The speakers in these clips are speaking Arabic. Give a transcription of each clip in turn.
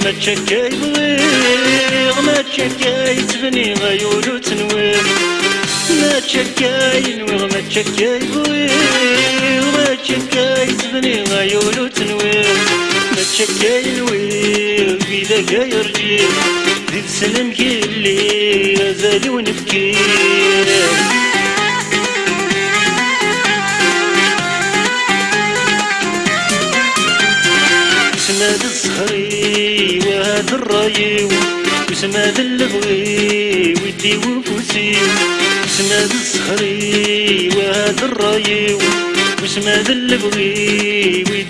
تشكاي بغيغ ما تشكاي تبني غيولو تنوير ما تشكاي نويغ ما تشكاي بغيغ ما تشكاي تبني غيولو تنوير ما تشكاي نويغ إذا كاي رجيل ذي سلم كيلي غزالي ونفكير وسماد الصخري وهذا الرايو وسماد اللبغي ودي وفوسي وسماد الصخري وهذا الرايو وسماد اللبغي ودي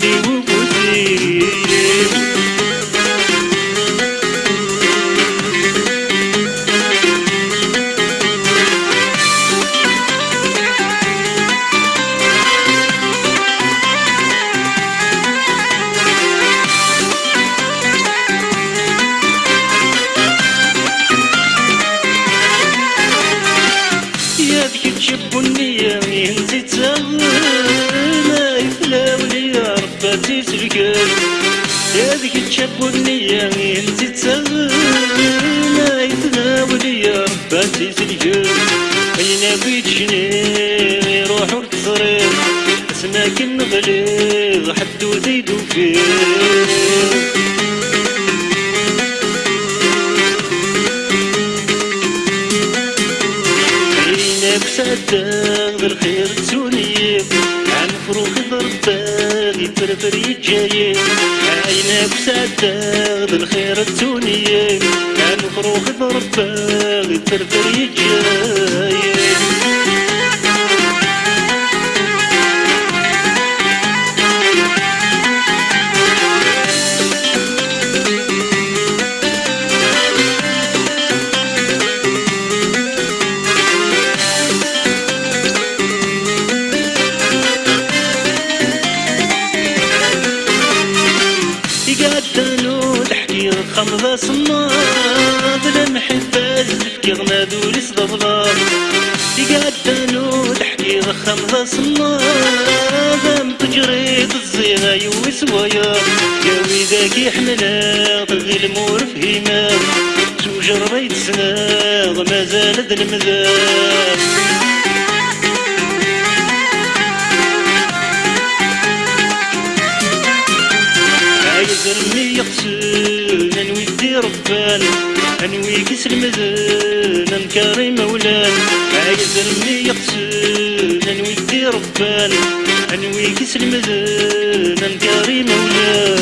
ذيك تشب النية ينزي ما يفلا ولي رباتي سلكال أين بيت شني يروح وتصرير اسماك نغلي حدو زيدو فيه صدق بالخير فروخ يفرفر يتجايب عينك صدق بالخير تسوني عن فروخ ضرباغ يفرفر يتجايب خمضة صناد المحبة زفكي غنادو لي صدفضار يقعدنو تحكي خمضة صناد متجري الزيغة يويس ويا ياوي ذاك يحملها طغي المور فهيما زوج ربيت سناغ مازال ذا المذاب يقسل انوي ربان أنوي كسر مزن انكاري مولان عايز رمي يقسل أنوي كسر مزن انكاري مولان